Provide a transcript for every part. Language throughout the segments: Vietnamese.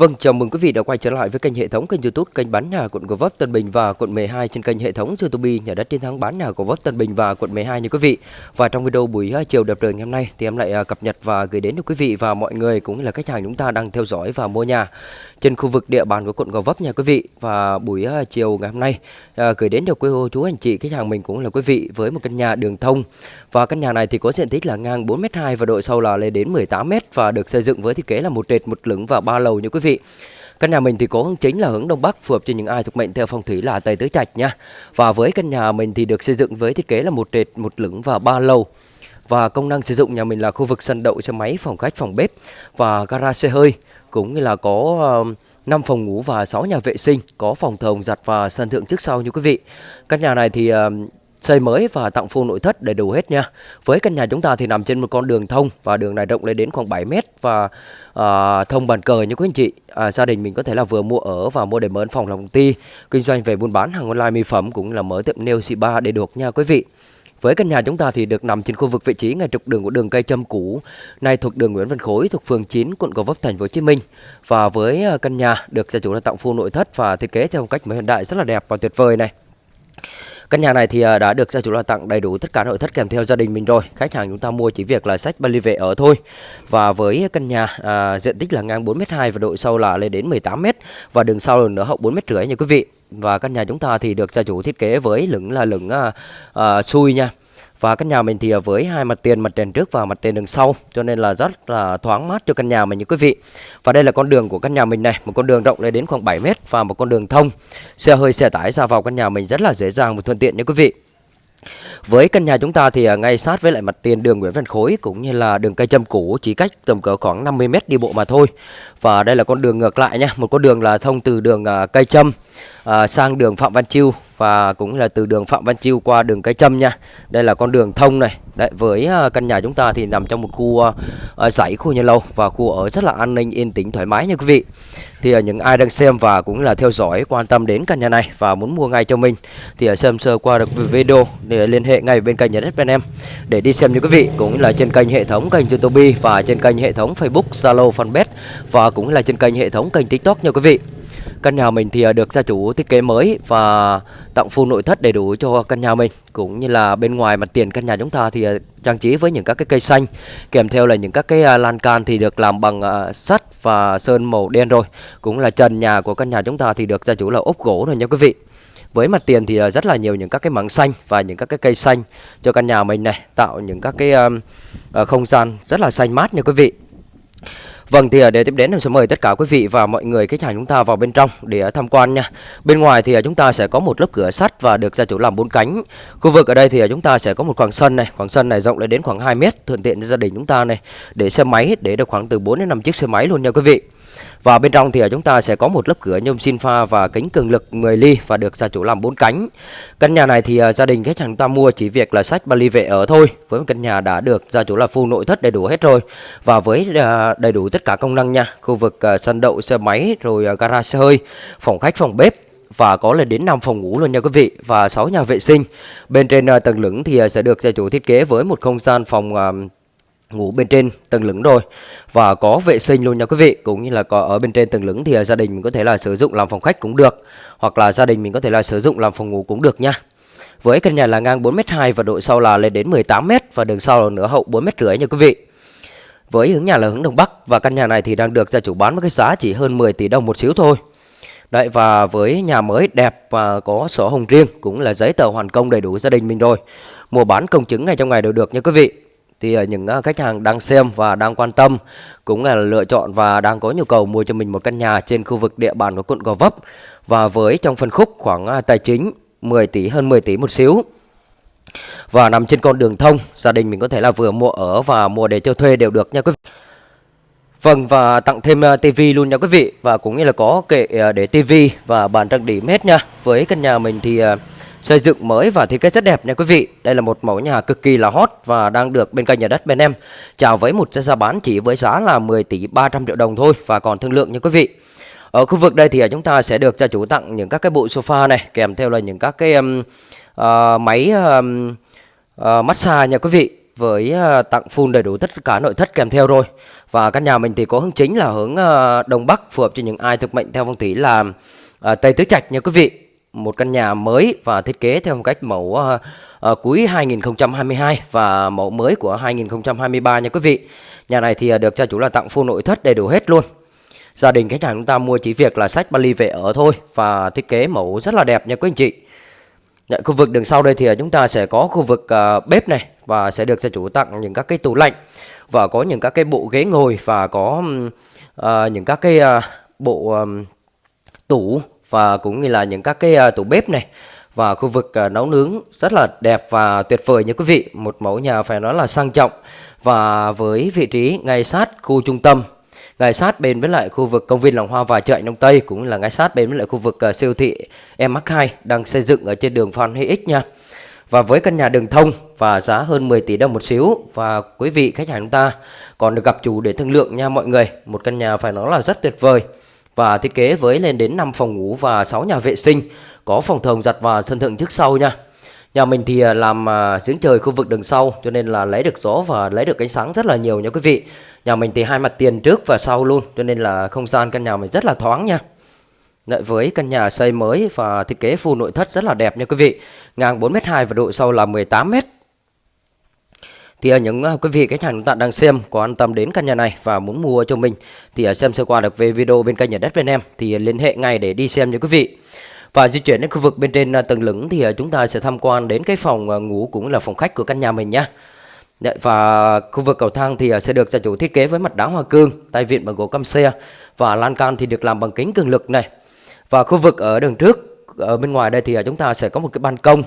Vâng, chào mừng quý vị đã quay trở lại với kênh hệ thống kênh YouTube kênh bán nhà quận Gò Vấp Tân Bình và quận 12 trên kênh hệ thống YouTube nhà đất chiến thắng bán nhà Gò Vấp Tân Bình và quận 12 nha quý vị. Và trong video buổi à, chiều đẹp trời ngày hôm nay thì em lại à, cập nhật và gửi đến cho quý vị và mọi người cũng như là khách hàng chúng ta đang theo dõi và mua nhà trên khu vực địa bàn của quận Gò Vấp nha quý vị. Và buổi à, chiều ngày hôm nay gửi đến cho quý cô chú anh chị khách hàng mình cũng là quý vị với một căn nhà đường thông. Và căn nhà này thì có diện tích là ngang 4m2 và độ sâu là lên đến 18m và được xây dựng với thiết kế là một trệt một lửng và ba lầu nha quý vị. Căn nhà mình thì có hướng chính là hướng đông bắc phù hợp cho những ai thuộc mệnh theo phong thủy là Tây Tứ Trạch nha. Và với căn nhà mình thì được xây dựng với thiết kế là một trệt, một lửng và ba lầu. Và công năng sử dụng nhà mình là khu vực sân đậu xe máy, phòng khách, phòng bếp và gara xe hơi cũng như là có uh, 5 phòng ngủ và 6 nhà vệ sinh, có phòng thờ giặt và sân thượng trước sau như quý vị. Căn nhà này thì uh, xây mới và tặng full nội thất đầy đủ hết nha. Với căn nhà chúng ta thì nằm trên một con đường thông và đường này rộng lên đến khoảng 7 mét và à, thông bàn cờ như quý anh chị. À, gia đình mình có thể là vừa mua ở và mua để mở phòng làm công ty, kinh doanh về buôn bán hàng online mỹ phẩm cũng là mở tiệm nail spa ba để được nha quý vị. Với căn nhà chúng ta thì được nằm trên khu vực vị trí ngay trục đường của đường cây châm cũ, nay thuộc đường Nguyễn Văn Khối thuộc phường 9 quận Gò Vấp thành phố Hồ Chí Minh. Và với à, căn nhà được gia chủ là tặng full nội thất và thiết kế theo phong cách mới hiện đại rất là đẹp và tuyệt vời này. Căn nhà này thì à, đã được gia chủ là tặng đầy đủ tất cả nội thất kèm theo gia đình mình rồi. Khách hàng chúng ta mua chỉ việc là sách vali về ở thôi. Và với căn nhà à, diện tích là ngang 4m2 và độ sâu là lên đến 18m và đường sau nữa hậu 4m rưỡi nha quý vị. Và căn nhà chúng ta thì được gia chủ thiết kế với lửng là lửng à, à, xui nha. Và căn nhà mình thì với hai mặt tiền, mặt tiền trước và mặt tiền đường sau. Cho nên là rất là thoáng mát cho căn nhà mình như quý vị. Và đây là con đường của căn nhà mình này. Một con đường rộng lên đến khoảng 7 mét Và một con đường thông. Xe hơi, xe tải ra vào căn nhà mình rất là dễ dàng và thuận tiện như quý vị với căn nhà chúng ta thì à, ngay sát với lại mặt tiền đường Nguyễn Văn Khối cũng như là đường cây châm cũ chỉ cách tầm cỡ khoảng 50 mét đi bộ mà thôi. Và đây là con đường ngược lại nha, một con đường là thông từ đường à, cây châm à, sang đường Phạm Văn Chiêu và cũng là từ đường Phạm Văn Chiêu qua đường cây châm nha. Đây là con đường thông này. Đấy, với à, căn nhà chúng ta thì nằm trong một khu à, à dãy khu nhà lâu và khu ở rất là an ninh yên tĩnh thoải mái nha quý vị. Thì à, những ai đang xem và cũng là theo dõi quan tâm đến căn nhà này và muốn mua ngay cho mình thì xem sơ qua được video để liên hệ ngay bên kênh nhà đất bên em để đi xem như quý vị cũng là trên kênh hệ thống kênh YouTube và trên kênh hệ thống Facebook, Zalo, Fanpage và cũng là trên kênh hệ thống kênh TikTok nha quý vị. Căn nhà mình thì à, được gia chủ thiết kế mới và tặng full nội thất đầy đủ cho căn nhà mình. Cũng như là bên ngoài mặt tiền căn nhà chúng ta thì à, trang trí với những các cái cây xanh, kèm theo là những các cái à, lan can thì được làm bằng sắt và sơn màu đen rồi. Cũng là trần nhà của căn nhà chúng ta thì được gia chủ là ốp gỗ rồi nha quý vị. Với mặt tiền thì rất là nhiều những các cái mảng xanh và những các cái cây xanh cho căn nhà mình này, tạo những các cái không gian rất là xanh mát nha quý vị. Vâng thì à, để tiếp đến em sẽ mời tất cả quý vị và mọi người khách hàng chúng ta vào bên trong để à, tham quan nha. Bên ngoài thì à, chúng ta sẽ có một lớp cửa sắt và được gia chủ làm bốn cánh. Khu vực ở đây thì chúng ta sẽ có một khoảng sân này, khoảng sân này rộng lên đến khoảng 2 mét thuận tiện cho gia đình chúng ta này để xe máy để được khoảng từ 4 đến 5 chiếc xe máy luôn nha quý vị. Và bên trong thì à, chúng ta sẽ có một lớp cửa nhôm xin pha và kính cường lực 10 ly và được gia chủ làm bốn cánh. Căn nhà này thì à, gia đình khách hàng ta mua chỉ việc là sách ly về ở thôi. Với một căn nhà đã được gia chủ là full nội thất đầy đủ hết rồi và với à, đầy đủ tất cả công năng nha. Khu vực sân đậu xe máy rồi garage xe hơi, phòng khách, phòng bếp và có lên đến 5 phòng ngủ luôn nha quý vị và 6 nhà vệ sinh. Bên trên tầng lửng thì sẽ được gia chủ thiết kế với một không gian phòng ngủ bên trên tầng lửng rồi và có vệ sinh luôn nha quý vị, cũng như là có ở bên trên tầng lửng thì à, gia đình mình có thể là sử dụng làm phòng khách cũng được, hoặc là gia đình mình có thể là sử dụng làm phòng ngủ cũng được nha. Với căn nhà là ngang 4m2 và độ sau là lên đến 18m và đường sau là nửa hậu 4m rưỡi nha quý vị. Với hướng nhà là hướng đông bắc và căn nhà này thì đang được gia chủ bán với cái giá chỉ hơn 10 tỷ đồng một xíu thôi. Đấy, và với nhà mới đẹp và có sổ hồng riêng cũng là giấy tờ hoàn công đầy đủ gia đình mình rồi. Mua bán công chứng ngay trong ngày đều được nha quý vị thì ờ, những ờ, khách hàng đang xem và đang quan tâm cũng là lựa chọn và đang có nhu cầu mua cho mình một căn nhà trên khu vực địa bàn của quận Gò Vấp. Và với trong phân khúc khoảng ờ, tài chính 10 tỷ, hơn 10 tỷ một xíu. Và nằm trên con đường thông, gia đình mình có thể là vừa mua ở và mua để cho thuê đều được nha quý vị. Vâng và tặng thêm tivi luôn nha quý vị. Và cũng như là có kệ để tivi và bàn trang điểm hết nha. Với căn nhà mình thì xây dựng mới và thiết kế rất đẹp nha quý vị. Đây là một mẫu nhà cực kỳ là hot và đang được bên kênh nhà đất bên em chào với một giá bán chỉ với giá là 10 tỷ 300 triệu đồng thôi và còn thương lượng nha quý vị. Ở khu vực đây thì à, chúng ta sẽ được gia chủ tặng những các cái bộ sofa này kèm theo là những các cái um, uh, máy um, uh, massage nha quý vị với uh, tặng full đầy đủ tất cả nội thất kèm theo rồi. Và căn nhà mình thì có hướng chính là hướng uh, đông bắc phù hợp cho những ai thuộc mệnh theo phong thủy là uh, tây tứ trạch nha quý vị một căn nhà mới và thiết kế theo một cách mẫu uh, uh, cuối 2022 và mẫu mới của 2023 nha quý vị. Nhà này thì uh, được gia chủ là tặng full nội thất đầy đủ hết luôn. Gia đình khách hàng chúng ta mua chỉ việc là sách Bali về ở thôi và thiết kế mẫu rất là đẹp nha quý anh chị. Tại khu vực đường sau đây thì chúng ta sẽ có khu vực uh, bếp này và sẽ được gia chủ tặng những các cái tủ lạnh và có những các cái bộ ghế ngồi và có uh, những các cái uh, bộ um, tủ và cũng như là những các cái à, tủ bếp này và khu vực à, nấu nướng rất là đẹp và tuyệt vời nha quý vị một mẫu nhà phải nói là sang trọng và với vị trí ngay sát khu trung tâm ngay sát bên với lại khu vực công viên Lòng Hoa và chợ Đông Tây cũng là ngay sát bên với lại khu vực uh, siêu thị MH2 đang xây dựng ở trên đường Phan Huy X nha. Và với căn nhà đường thông và giá hơn 10 tỷ đồng một xíu và quý vị khách hàng chúng ta còn được gặp chủ để thương lượng nha mọi người. Một căn nhà phải nói là rất tuyệt vời và thiết kế với lên đến 5 phòng ngủ và 6 nhà vệ sinh, có phòng thờ giặt và sân thượng trước sau nha. Nhà mình thì à, làm à, giếng trời khu vực đường sau cho nên là lấy được gió và lấy được ánh sáng rất là nhiều nha quý vị. Nhà mình thì hai mặt tiền trước và sau luôn cho nên là không gian căn nhà mình rất là thoáng nha. lại với căn nhà xây mới và thiết kế full nội thất rất là đẹp nha quý vị. Ngang 4m2 và độ sâu là 18m thì những ờ, quý vị khách hàng chúng ta đang xem có an tâm đến căn nhà này và muốn mua cho mình thì ờ, xem sơ qua được về video bên kênh nhà đất bên em thì ờ, liên hệ ngay để đi xem nha quý vị. Và di chuyển đến khu vực bên trên tầng lửng thì chúng ta sẽ tham quan đến cái phòng ngủ cũng là phòng khách của căn nhà mình nhá. và khu vực cầu thang thì sẽ được gia chủ thiết kế với mặt đá hoa cương, tay vịn bằng gỗ căm xe và lan can thì được làm bằng kính cường lực này. Và khu vực ở đường trước ở bên ngoài đây thì chúng ta sẽ có một cái ban công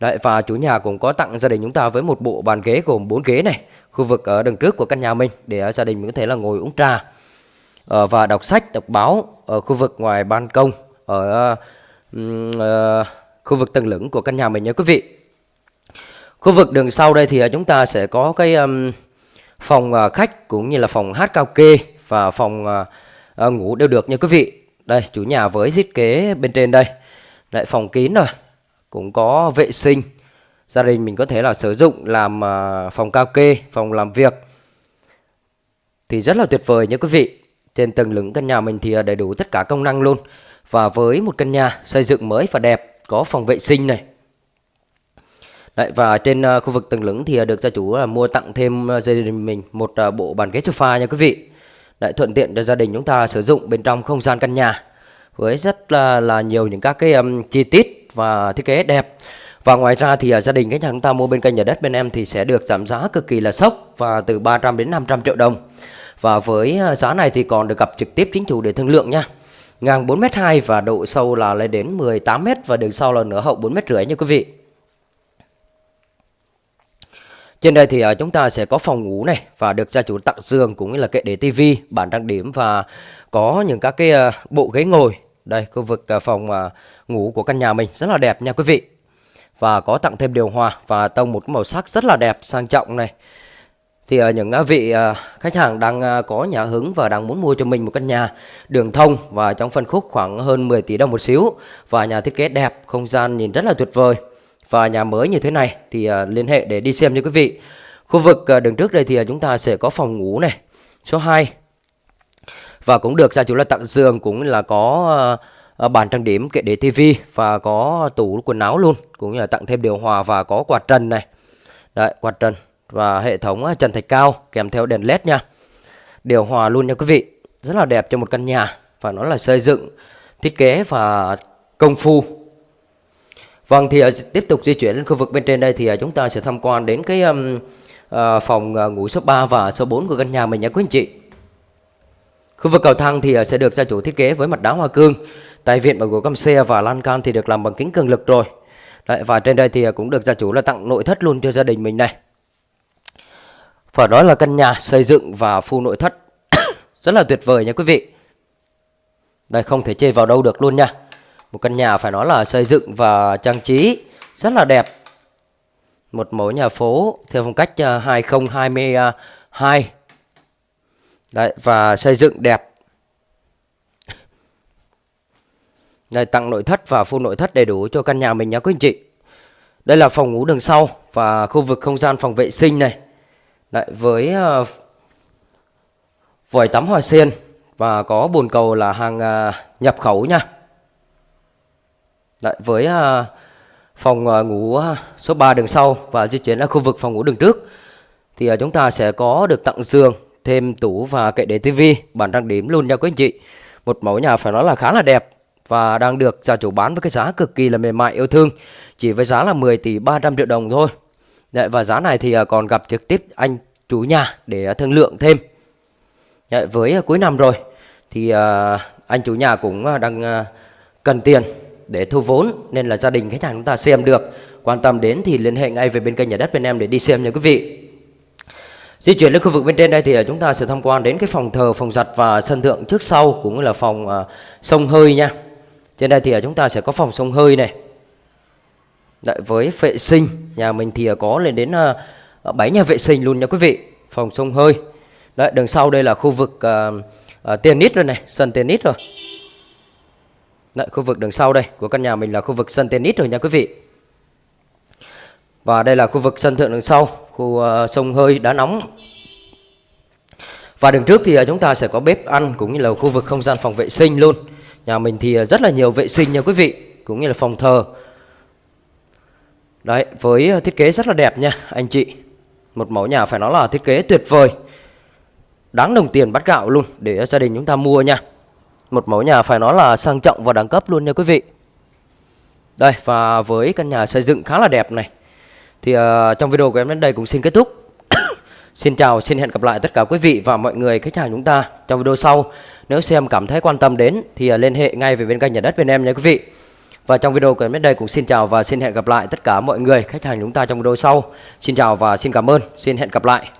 Đấy, và chủ nhà cũng có tặng gia đình chúng ta với một bộ bàn ghế gồm 4 ghế này khu vực ở đằng trước của căn nhà mình để gia đình mình có thể là ngồi uống trà. Ờ, và đọc sách đọc báo ở khu vực ngoài ban công ở uh, khu vực tầng lửng của căn nhà mình nha quý vị. Khu vực đường sau đây thì ờ, chúng ta sẽ có cái um, phòng uh, khách cũng như là phòng hát cao kê và phòng uh, uh, ngủ đều được nha quý vị. Đây chủ nhà với thiết kế bên trên đây. Lại phòng kín rồi cũng có vệ sinh. Gia đình mình có thể là sử dụng làm à, phòng cao kê phòng làm việc. Thì rất là tuyệt vời nha quý vị. Trên tầng lửng căn nhà mình thì à, đầy đủ tất cả công năng luôn. Và với một căn nhà xây dựng mới và đẹp có phòng vệ sinh này. Đấy, và trên à, khu vực tầng lửng thì được gia chủ là mua tặng thêm gia đình mình một bộ bàn ghế sofa nha quý vị. Đấy, thuận tiện cho gia đình chúng ta sử dụng bên trong không gian căn nhà. Với rất là, là nhiều những các cái um, chi tiết và thiết kế đẹp Và ngoài ra thì à, gia đình khách hàng chúng ta mua bên kênh nhà đất bên em thì sẽ được giảm giá cực kỳ là sốc và từ 300 đến 500 triệu đồng. Và với à, giá này thì còn được gặp trực tiếp chính chủ để thương lượng nha. Ngang 4m2 và độ sâu là lên đến 18m và đường sau là nửa hậu 4m rưỡi nha quý vị. Trên đây thì à, chúng ta sẽ có phòng ngủ này và được gia chủ tặng giường cũng như là kệ để tivi, bàn trang điểm và có những các cái bộ ghế ngồi. Đây khu vực à, phòng à, ngủ của căn nhà mình rất là đẹp nha quý vị. Và có tặng thêm điều hòa và tông một màu sắc rất là đẹp sang trọng này. Thì à, những vị khách hàng đang có nhà hứng và đang muốn mua cho mình một căn nhà đường thông và trong phân khúc khoảng hơn 10 tỷ đồng một xíu và nhà thiết kế đẹp, không gian nhìn rất là tuyệt vời và nhà mới như thế này thì liên hệ để đi xem nha quý vị. Khu vực đường trước đây thì chúng ta sẽ có phòng ngủ này, số 2. Và cũng được gia chủ là tặng giường cũng là có uh, bàn trang điểm kệ để tivi và có tủ quần áo luôn, cũng như là tặng thêm điều hòa và có quạt trần này. Đấy, quạt trần và hệ thống ờ, trần thạch cao kèm theo đèn led nha. Điều hòa luôn nha quý vị. Rất là đẹp cho một căn nhà và nó là xây dựng thiết kế và công phu Vâng thì uh, tiếp tục di chuyển lên khu vực bên trên đây thì uh, chúng ta sẽ tham quan đến cái um, uh, phòng uh, ngủ số 3 và số 4 của căn nhà mình nhé quý anh chị. Khu vực cầu thang thì à, sẽ được gia chủ thiết kế với mặt đá hoa cương, tay vịn bằng gỗ căm xe và lan can thì được làm bằng kính cường lực rồi. Đấy, và trên đây thì à, cũng được gia chủ là tặng nội thất luôn cho gia đình mình này. Phải nói là căn nhà xây dựng và full nội thất rất là tuyệt vời nha quý vị. Đây không thể chê vào đâu được luôn nha. Một căn nhà phải nói là xây dựng và trang trí rất là đẹp. Một mẫu nhà phố theo phong cách à, 2022. Đấy, và xây dựng đẹp. Đây, tặng nội thất và full nội thất đầy đủ cho căn nhà mình nhé quý anh chị. Đây là phòng ngủ đường sau và khu vực không gian phòng vệ sinh này. Đấy, với uh, vòi tắm hoa sen và có bồn cầu là hàng uh, nhập khẩu nha. Đấy, với uh, phòng uh, ngủ uh, số 3 đường sau và di chuyển ra khu vực phòng ngủ đường trước thì uh, chúng ta sẽ có được tặng giường, thêm tủ và kệ để tivi, Bản trang điểm luôn nha quý anh chị. Một mẫu nhà phải nói là khá là đẹp và đang được gia chủ bán với cái giá cực kỳ là mềm mại yêu thương, chỉ với giá là 10 tỷ 300 triệu đồng thôi. Đấy, và giá này thì à, còn gặp trực tiếp anh chủ nhà để à, thương lượng thêm. Đấy, với à, cuối năm rồi thì anh chủ nhà cũng đang cần tiền để thu vốn nên là gia đình khách hàng chúng ta xem được quan tâm đến thì liên hệ ngay về bên kênh nhà đất bên em để đi xem nha quý vị di chuyển lên khu vực bên trên đây thì à, chúng ta sẽ tham quan đến cái phòng thờ phòng giặt và sân thượng trước sau cũng là phòng uh, sông hơi nha. Trên đây thì à, chúng ta sẽ có phòng sông hơi này. Đấy, với vệ sinh nhà mình thì có lên đến uh, 7 nhà vệ sinh luôn nha quý vị. Phòng sông hơi. Đấy, đằng sau đây là khu vực uh, uh, tennis rồi này sân tennis rồi. Đấy, khu vực đằng sau đây của căn nhà mình là khu vực sân tennis rồi nha quý vị. Và đây là khu vực sân thượng đằng sau, khu uh, sông hơi đá nóng. Và đường trước thì uh, chúng ta sẽ có bếp ăn cũng như là khu vực không gian phòng vệ sinh luôn. Nhà mình thì uh, rất là nhiều vệ sinh nha quý vị, cũng như là phòng thờ. Đấy, với uh, thiết kế rất là đẹp nha anh chị. Một mẫu nhà phải nói là thiết kế tuyệt vời. Đáng đồng tiền bắt gạo luôn để gia đình chúng ta mua nha. Một mẫu nhà phải nói là sang trọng và đẳng cấp luôn nha quý vị Đây và với căn nhà xây dựng khá là đẹp này thì uh, trong video của em đến đây cũng xin kết thúc. Xin chào, xin hẹn gặp lại tất cả quý vị và mọi người khách hàng chúng ta trong video sau. Nếu xem cảm thấy quan tâm đến thì uh, liên hệ ngay về bên kênh nhà đất bên em nha quý vị. Và trong video của em đến đây cũng xin chào và xin hẹn gặp lại tất cả mọi người khách hàng chúng ta trong video sau. Xin chào và xin cảm ơn, xin hẹn gặp lại.